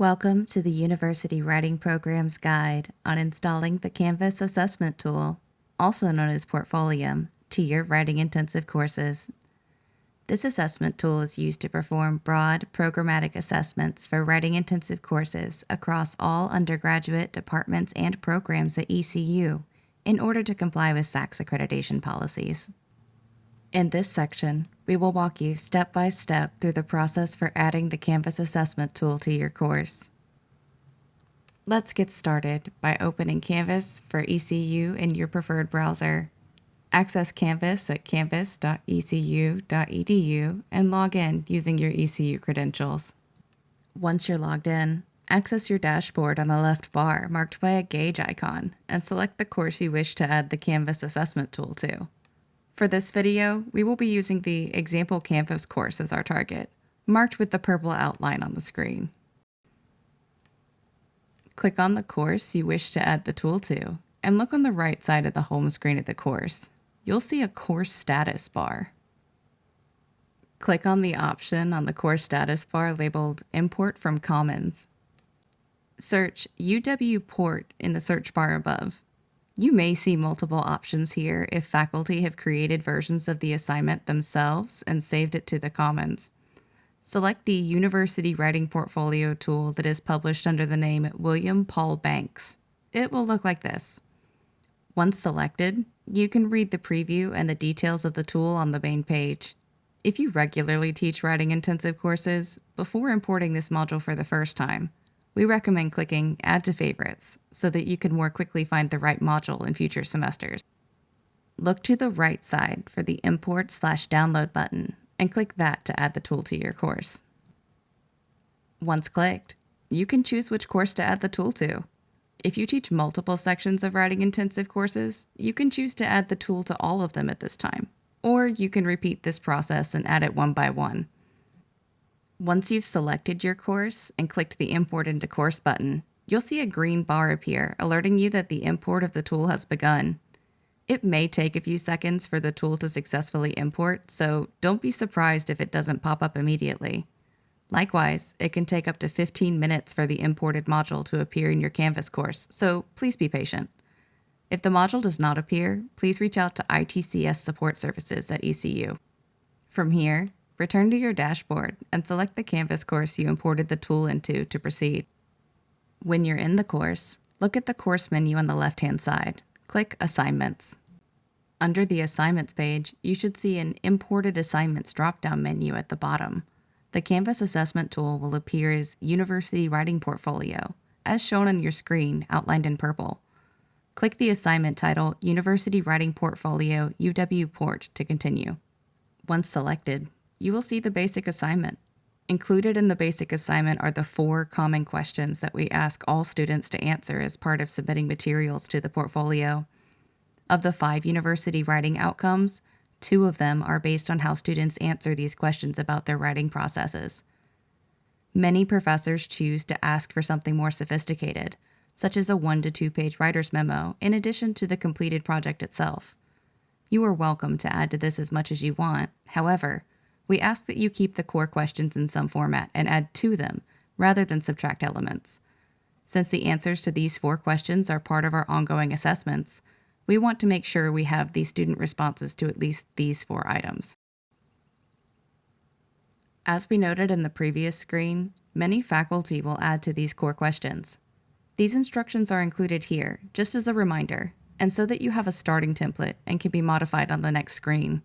Welcome to the University Writing Program's guide on installing the Canvas assessment tool, also known as Portfolium, to your writing intensive courses. This assessment tool is used to perform broad programmatic assessments for writing intensive courses across all undergraduate departments and programs at ECU in order to comply with SACS accreditation policies. In this section, we will walk you step by step through the process for adding the Canvas assessment tool to your course. Let's get started by opening Canvas for ECU in your preferred browser. Access Canvas at canvas.ecu.edu and log in using your ECU credentials. Once you're logged in, access your dashboard on the left bar marked by a gauge icon and select the course you wish to add the Canvas assessment tool to. For this video, we will be using the example Canvas course as our target, marked with the purple outline on the screen. Click on the course you wish to add the tool to, and look on the right side of the home screen of the course. You'll see a course status bar. Click on the option on the course status bar labeled Import from Commons. Search UW Port in the search bar above. You may see multiple options here if faculty have created versions of the assignment themselves and saved it to the Commons. Select the University Writing Portfolio tool that is published under the name William Paul Banks. It will look like this. Once selected, you can read the preview and the details of the tool on the main page. If you regularly teach writing intensive courses, before importing this module for the first time, we recommend clicking Add to Favorites so that you can more quickly find the right module in future semesters. Look to the right side for the Import slash Download button and click that to add the tool to your course. Once clicked, you can choose which course to add the tool to. If you teach multiple sections of writing intensive courses, you can choose to add the tool to all of them at this time, or you can repeat this process and add it one by one. Once you've selected your course and clicked the Import into Course button, you'll see a green bar appear alerting you that the import of the tool has begun. It may take a few seconds for the tool to successfully import, so don't be surprised if it doesn't pop up immediately. Likewise, it can take up to 15 minutes for the imported module to appear in your Canvas course, so please be patient. If the module does not appear, please reach out to ITCS Support Services at ECU. From here, return to your dashboard and select the Canvas course you imported the tool into to proceed. When you're in the course, look at the course menu on the left-hand side. Click Assignments. Under the Assignments page, you should see an Imported Assignments drop-down menu at the bottom. The Canvas assessment tool will appear as University Writing Portfolio, as shown on your screen outlined in purple. Click the assignment title University Writing Portfolio UW Port to continue. Once selected, you will see the basic assignment. Included in the basic assignment are the four common questions that we ask all students to answer as part of submitting materials to the portfolio. Of the five university writing outcomes, two of them are based on how students answer these questions about their writing processes. Many professors choose to ask for something more sophisticated, such as a one to two page writer's memo, in addition to the completed project itself. You are welcome to add to this as much as you want. However, we ask that you keep the core questions in some format and add to them rather than subtract elements. Since the answers to these four questions are part of our ongoing assessments, we want to make sure we have the student responses to at least these four items. As we noted in the previous screen, many faculty will add to these core questions. These instructions are included here, just as a reminder, and so that you have a starting template and can be modified on the next screen.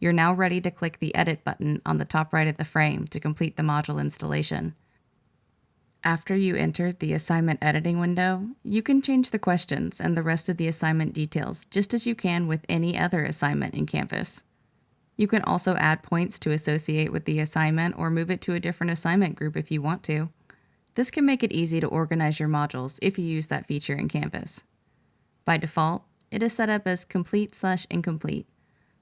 You're now ready to click the Edit button on the top right of the frame to complete the module installation. After you enter the assignment editing window, you can change the questions and the rest of the assignment details just as you can with any other assignment in Canvas. You can also add points to associate with the assignment or move it to a different assignment group if you want to. This can make it easy to organize your modules if you use that feature in Canvas. By default, it is set up as complete slash incomplete,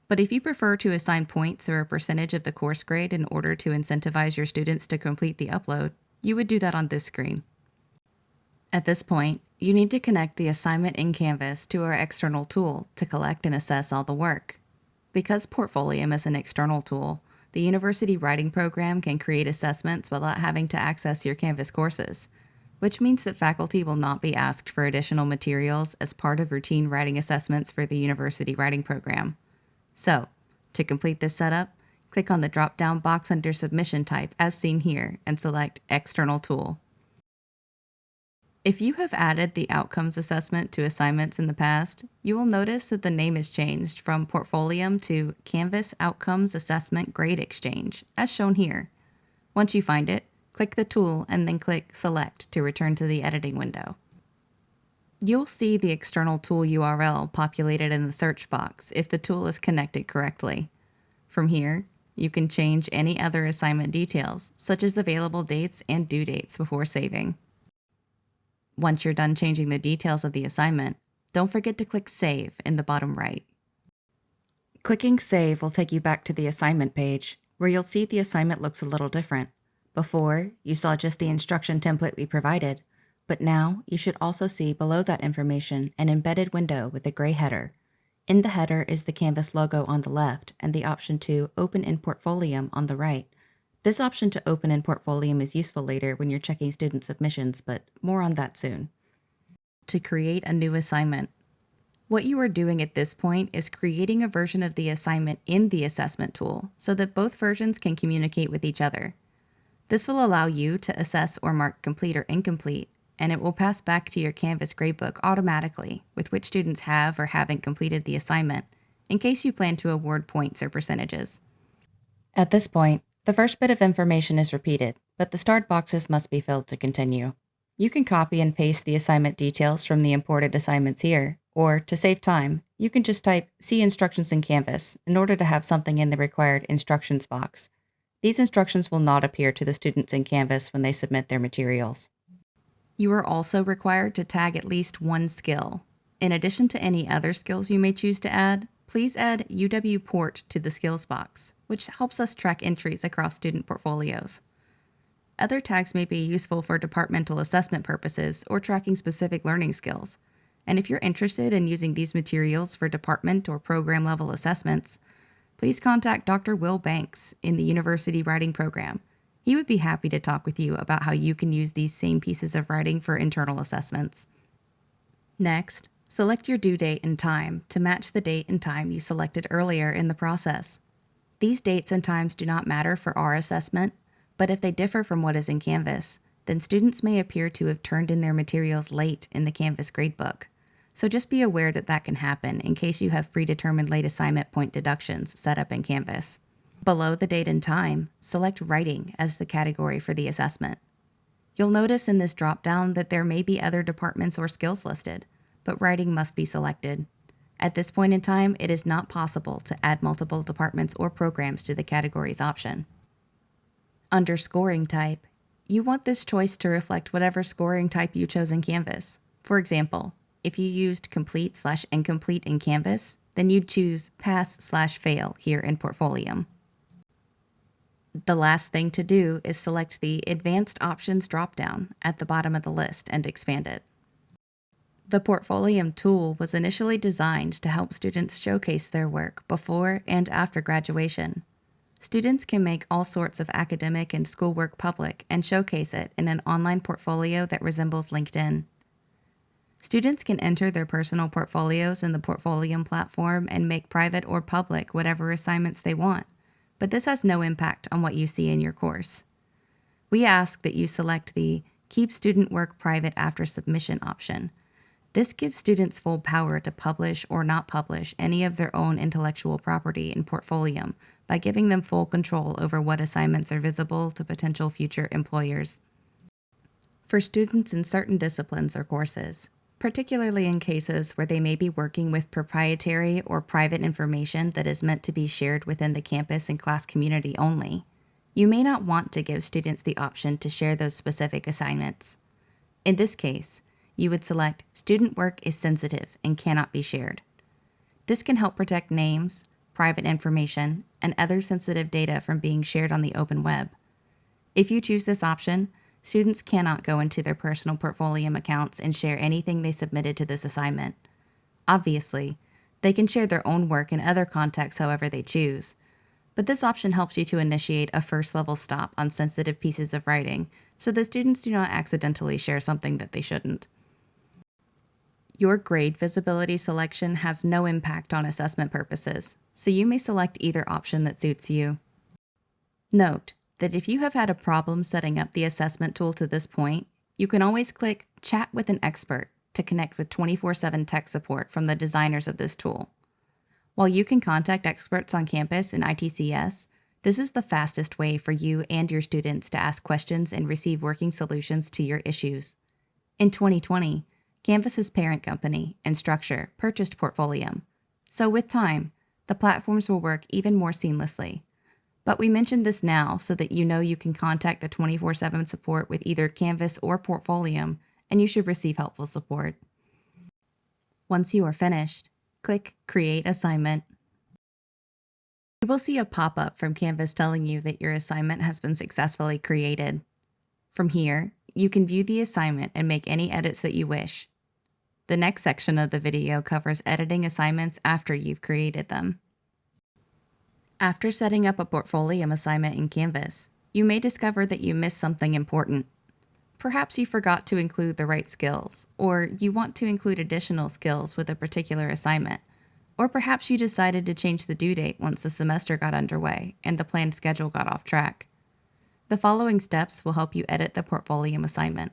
but if you prefer to assign points or a percentage of the course grade in order to incentivize your students to complete the upload, you would do that on this screen. At this point, you need to connect the assignment in Canvas to our external tool to collect and assess all the work. Because Portfolium is an external tool, the University Writing Program can create assessments without having to access your Canvas courses, which means that faculty will not be asked for additional materials as part of routine writing assessments for the University Writing Program. So, to complete this setup, click on the drop-down box under Submission Type as seen here and select External Tool. If you have added the Outcomes Assessment to assignments in the past, you will notice that the name is changed from Portfolium to Canvas Outcomes Assessment Grade Exchange, as shown here. Once you find it, click the tool and then click Select to return to the editing window. You'll see the external tool URL populated in the search box if the tool is connected correctly. From here, you can change any other assignment details, such as available dates and due dates before saving. Once you're done changing the details of the assignment, don't forget to click Save in the bottom right. Clicking Save will take you back to the assignment page, where you'll see the assignment looks a little different. Before, you saw just the instruction template we provided, but now you should also see below that information an embedded window with a gray header. In the header is the Canvas logo on the left and the option to Open in Portfolium on the right. This option to open in Portfolium is useful later when you're checking student submissions, but more on that soon. To create a new assignment. What you are doing at this point is creating a version of the assignment in the assessment tool so that both versions can communicate with each other. This will allow you to assess or mark complete or incomplete, and it will pass back to your Canvas gradebook automatically with which students have or haven't completed the assignment, in case you plan to award points or percentages. At this point, the first bit of information is repeated, but the start boxes must be filled to continue. You can copy and paste the assignment details from the imported assignments here, or to save time, you can just type See instructions in Canvas in order to have something in the required instructions box. These instructions will not appear to the students in Canvas when they submit their materials. You are also required to tag at least one skill. In addition to any other skills you may choose to add, please add UW Port to the skills box, which helps us track entries across student portfolios. Other tags may be useful for departmental assessment purposes or tracking specific learning skills. And if you're interested in using these materials for department or program level assessments, please contact Dr. Will Banks in the University Writing Program. He would be happy to talk with you about how you can use these same pieces of writing for internal assessments. Next, Select your due date and time to match the date and time you selected earlier in the process. These dates and times do not matter for our assessment, but if they differ from what is in Canvas, then students may appear to have turned in their materials late in the Canvas gradebook. So just be aware that that can happen in case you have predetermined late assignment point deductions set up in Canvas. Below the date and time, select Writing as the category for the assessment. You'll notice in this dropdown that there may be other departments or skills listed, but writing must be selected. At this point in time, it is not possible to add multiple departments or programs to the categories option. Under scoring type, you want this choice to reflect whatever scoring type you chose in Canvas. For example, if you used complete slash incomplete in Canvas, then you'd choose pass slash fail here in Portfolium. The last thing to do is select the Advanced Options dropdown at the bottom of the list and expand it. The Portfolium tool was initially designed to help students showcase their work before and after graduation. Students can make all sorts of academic and schoolwork public and showcase it in an online portfolio that resembles LinkedIn. Students can enter their personal portfolios in the Portfolium platform and make private or public whatever assignments they want, but this has no impact on what you see in your course. We ask that you select the Keep Student Work Private After Submission option this gives students full power to publish or not publish any of their own intellectual property in Portfolium by giving them full control over what assignments are visible to potential future employers. For students in certain disciplines or courses, particularly in cases where they may be working with proprietary or private information that is meant to be shared within the campus and class community only, you may not want to give students the option to share those specific assignments. In this case, you would select Student Work is Sensitive and Cannot be Shared. This can help protect names, private information, and other sensitive data from being shared on the open web. If you choose this option, students cannot go into their personal Portfolium accounts and share anything they submitted to this assignment. Obviously, they can share their own work in other contexts however they choose, but this option helps you to initiate a first level stop on sensitive pieces of writing so that students do not accidentally share something that they shouldn't. Your grade visibility selection has no impact on assessment purposes, so you may select either option that suits you. Note that if you have had a problem setting up the assessment tool to this point, you can always click Chat with an Expert to connect with 24 7 tech support from the designers of this tool. While you can contact experts on campus in ITCS, this is the fastest way for you and your students to ask questions and receive working solutions to your issues. In 2020, Canvas's parent company, Instructure, purchased Portfolium. So with time, the platforms will work even more seamlessly. But we mentioned this now so that you know you can contact the 24 7 support with either Canvas or Portfolium, and you should receive helpful support. Once you are finished, click Create Assignment. You will see a pop up from Canvas telling you that your assignment has been successfully created. From here, you can view the assignment and make any edits that you wish. The next section of the video covers editing assignments after you've created them. After setting up a Portfolium assignment in Canvas, you may discover that you missed something important. Perhaps you forgot to include the right skills, or you want to include additional skills with a particular assignment, or perhaps you decided to change the due date once the semester got underway and the planned schedule got off track. The following steps will help you edit the Portfolium assignment.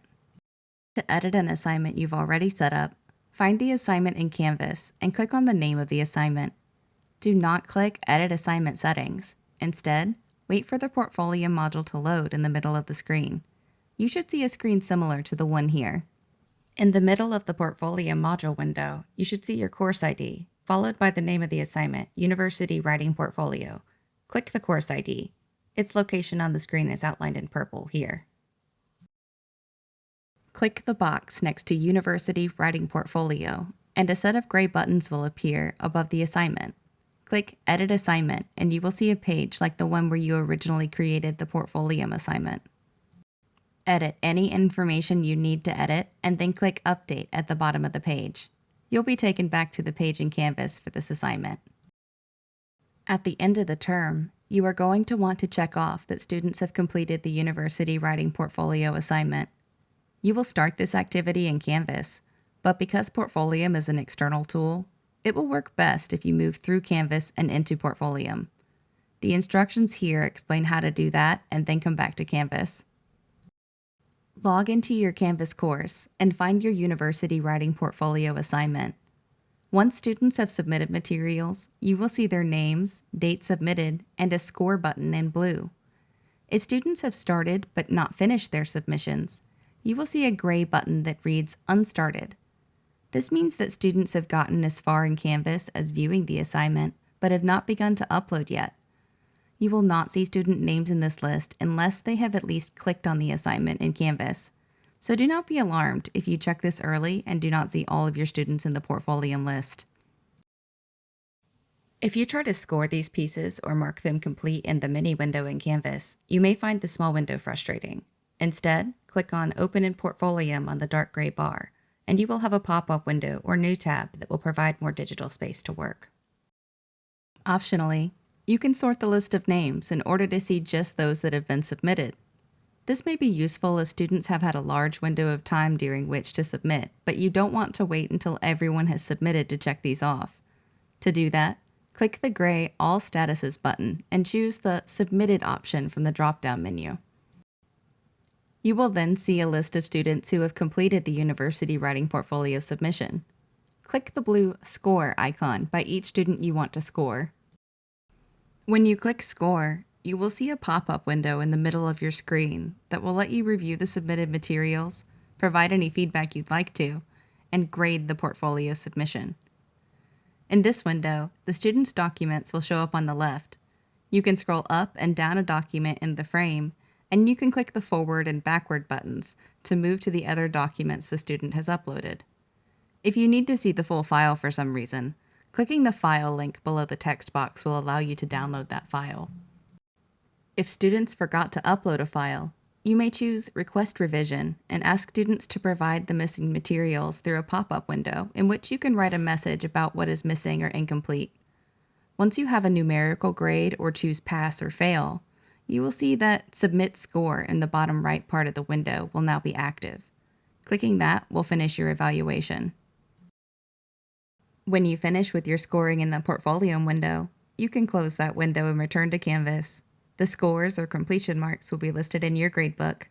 To edit an assignment you've already set up, find the assignment in Canvas and click on the name of the assignment do not click Edit Assignment Settings. Instead, wait for the portfolio module to load in the middle of the screen. You should see a screen similar to the one here. In the middle of the portfolio module window, you should see your course ID, followed by the name of the assignment, University Writing Portfolio. Click the course ID. Its location on the screen is outlined in purple here. Click the box next to University Writing Portfolio, and a set of gray buttons will appear above the assignment. Click Edit Assignment, and you will see a page like the one where you originally created the Portfolium assignment. Edit any information you need to edit, and then click Update at the bottom of the page. You'll be taken back to the page in Canvas for this assignment. At the end of the term, you are going to want to check off that students have completed the University Writing Portfolio assignment. You will start this activity in Canvas, but because Portfolium is an external tool, it will work best if you move through Canvas and into Portfolium. The instructions here explain how to do that and then come back to Canvas. Log into your Canvas course and find your University Writing Portfolio assignment. Once students have submitted materials, you will see their names, date submitted, and a score button in blue. If students have started but not finished their submissions, you will see a gray button that reads Unstarted. This means that students have gotten as far in Canvas as viewing the assignment, but have not begun to upload yet. You will not see student names in this list unless they have at least clicked on the assignment in Canvas. So do not be alarmed if you check this early and do not see all of your students in the Portfolium list. If you try to score these pieces or mark them complete in the mini window in Canvas, you may find the small window frustrating. Instead, click on Open in Portfolium on the dark gray bar and you will have a pop-up window or new tab that will provide more digital space to work. Optionally, you can sort the list of names in order to see just those that have been submitted. This may be useful if students have had a large window of time during which to submit, but you don't want to wait until everyone has submitted to check these off. To do that, click the gray All Statuses button and choose the Submitted option from the drop-down menu. You will then see a list of students who have completed the University Writing Portfolio submission. Click the blue Score icon by each student you want to score. When you click Score, you will see a pop-up window in the middle of your screen that will let you review the submitted materials, provide any feedback you'd like to, and grade the portfolio submission. In this window, the student's documents will show up on the left. You can scroll up and down a document in the frame and you can click the forward and backward buttons to move to the other documents the student has uploaded. If you need to see the full file for some reason, clicking the file link below the text box will allow you to download that file. If students forgot to upload a file, you may choose Request Revision and ask students to provide the missing materials through a pop-up window in which you can write a message about what is missing or incomplete. Once you have a numerical grade or choose pass or fail, you will see that Submit Score in the bottom right part of the window will now be active. Clicking that will finish your evaluation. When you finish with your scoring in the Portfolio window, you can close that window and return to Canvas. The scores or completion marks will be listed in your gradebook,